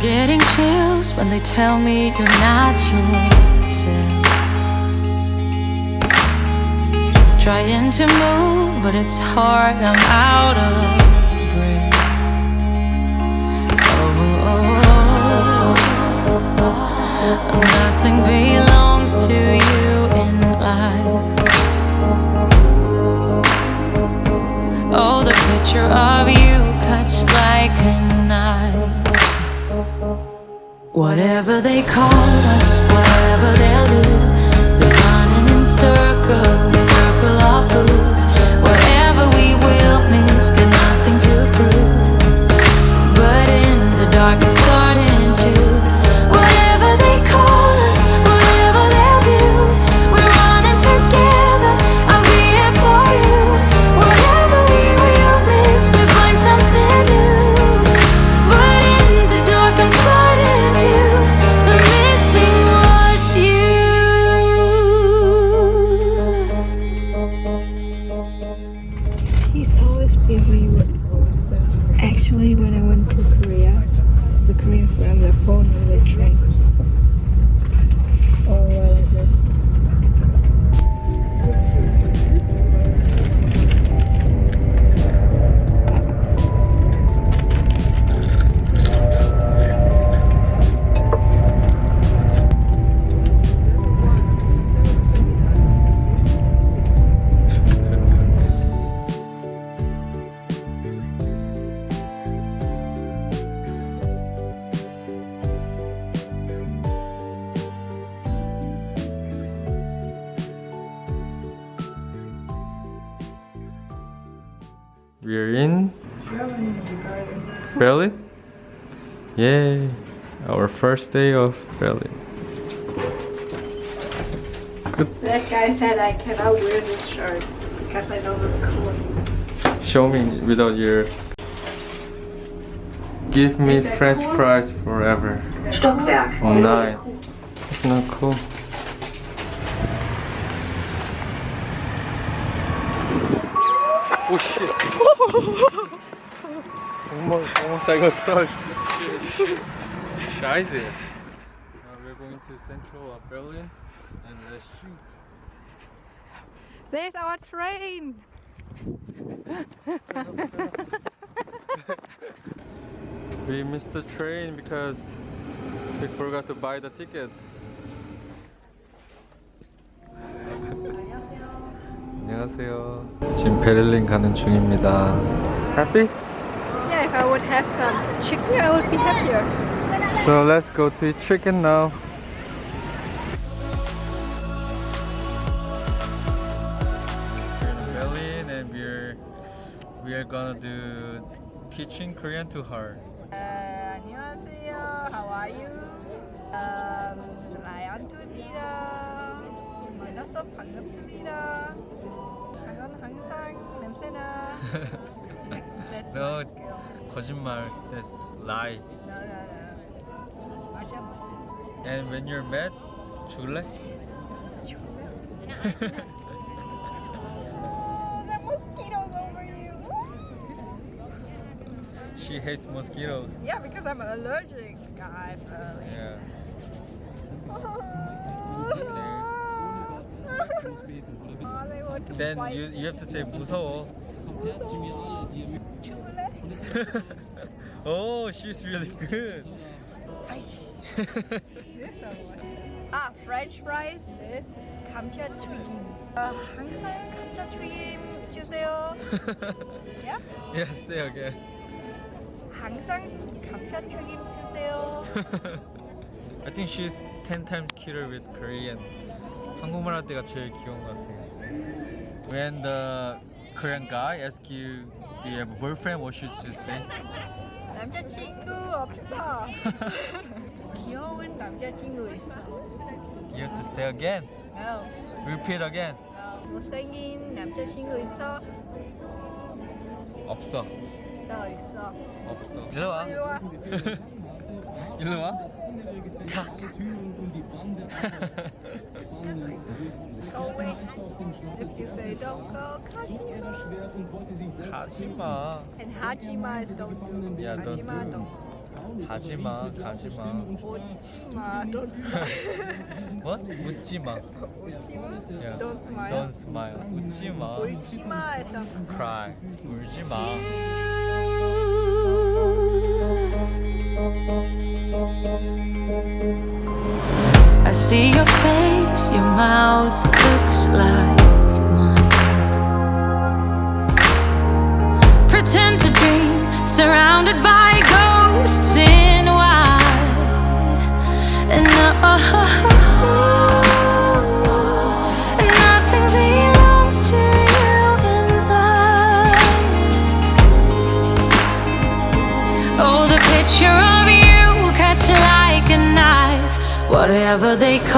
Getting chills when they tell me you're not yourself. Trying to move, but it's hard, I'm out of breath. Oh, nothing belongs to you in life. Oh, the picture of you cuts like a knife. Whatever they call us, whatever they'll do, they're running in circles, circle of fools. We're in Berlin. Yay! Our first day of Berlin. Good. That guy said I cannot wear this shirt because I don't look cool. Show me without your. Give me French cool? fries forever. Stockwerk. Oh nine. It's not cool. Oh shit. almost, almost I got crushed. Scheiße. Now we're going to central of Berlin and let's shoot. There's our train! We missed the train because we forgot to buy the ticket. 안녕하세요. 지금 베를린 가는 중입니다. Happy? Yeah, if I would have some chicken, I would be happier. So let's go to eat chicken now. We're in Berlin and we're we are gonna do teaching Korean to her. 안녕하세요. How are you? Um, 라이언투입니다. 만나서 반갑습니다. 작은 항상 냄새나. That's No, my skill. 거짓말. That's lie. No, no, no. 맞아, 맞아. And when you're mad, 죽을래? There are mosquitoes over you. She hates mosquitoes. Yeah, because I'm allergic, guys. Yeah. Then fight you you have to say 무서워. 죽을래? oh, she's really good. This one. Ah, French fries. This 감자튀김. 어, 항상 감자튀김 주세요. Yeah? yeah, say again. 항상 감자튀김 주세요. I think she's 10 times cuter with Korean. 한국말 할 때가 제일 귀여운 것 같아. When the Korean guy asks you, do you have a boyfriend? What should you say? 남자친구 없어. 귀여운 남자친구 있어. You have to say again. No. Repeat again. 어, 못생긴 남자친구 있어? 없어. 있어, 있어. 없어. 일로 와. 이리 와. 일로 와. 가. Go away. If you say don't go, Hajima. 가지 마. And Hajima is don't do. Yeah, don't Hajima do. don't. 하지마 가지마 오지마, don't smile. What? 웃지마 오지마, yeah. don't smile. Don't smile 웃지마 오지마 했잖아. Cry 울지마 I see your face, mouth looks like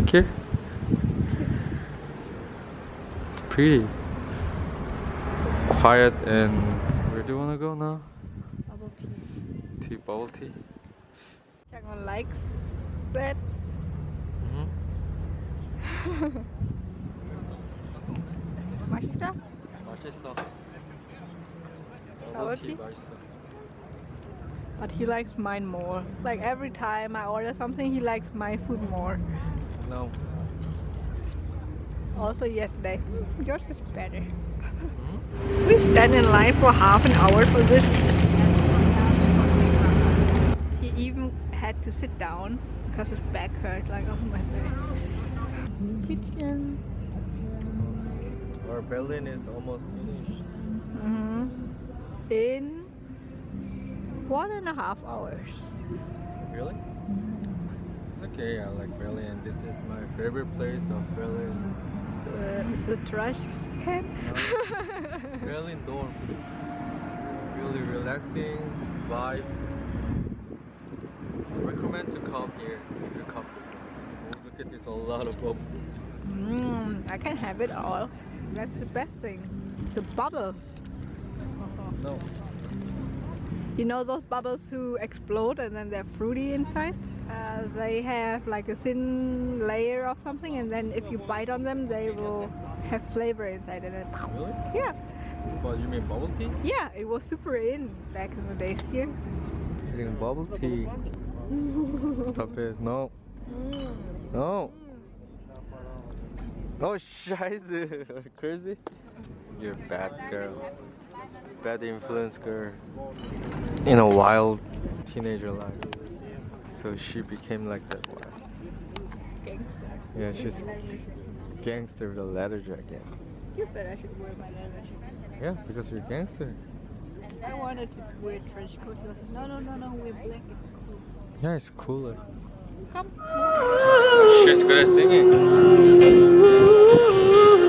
You like it? It's pretty. Quiet and where do you wanna go now? Bubble tea. Tea bubble tea? Changwon likes that. Mm-hmm. 맛있어? 맛있어. Bubble tea? 맛있어. But he likes mine more. Like every time I order something, he likes my food more. No. Also yesterday, yours is better. Hmm? We stand in line for half an hour for this. He even had to sit down because his back hurt. Like oh my god. Kitchen. Our building is almost finished. hmm In one and a half hours. Really? It's okay. I like Berlin. This is my favorite place of Berlin. Uh, it's a trash can. Berlin dorm. Really relaxing vibe. I Recommend to come here if you come. Oh, look at this, a lot of bubbles. mm, I can have it all. That's the best thing. The bubbles. No. You know those bubbles who explode and then they're fruity inside? Uh, they have like a thin layer of something and then if you bite on them they will have flavor inside and then Really? yeah What you mean bubble tea? yeah it was super in back in the days here Eating bubble tea. Stop it. No. No. Oh, scheiße. Are crazy? You're a bad girl. Bad influence girl. In a wild teenager life. So she became like that one. gangster Yeah, she's gangster with a leather jacket. you said I should wear my leather jacket Yeah, because you're a gangster. I wanted to wear trench coat he was like no no no no wear black it's cool Yeah, it's cooler. come She's good at singing.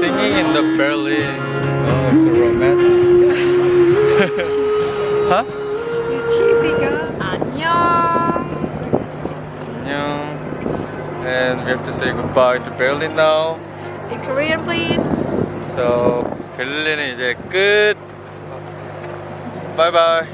Singing in the Berlin. Oh, so romantic. huh? you cheesy girl 안녕 안녕. And we have to say goodbye to Berlin now. in Korean please So 베를린은 이제 끝. 바이바이.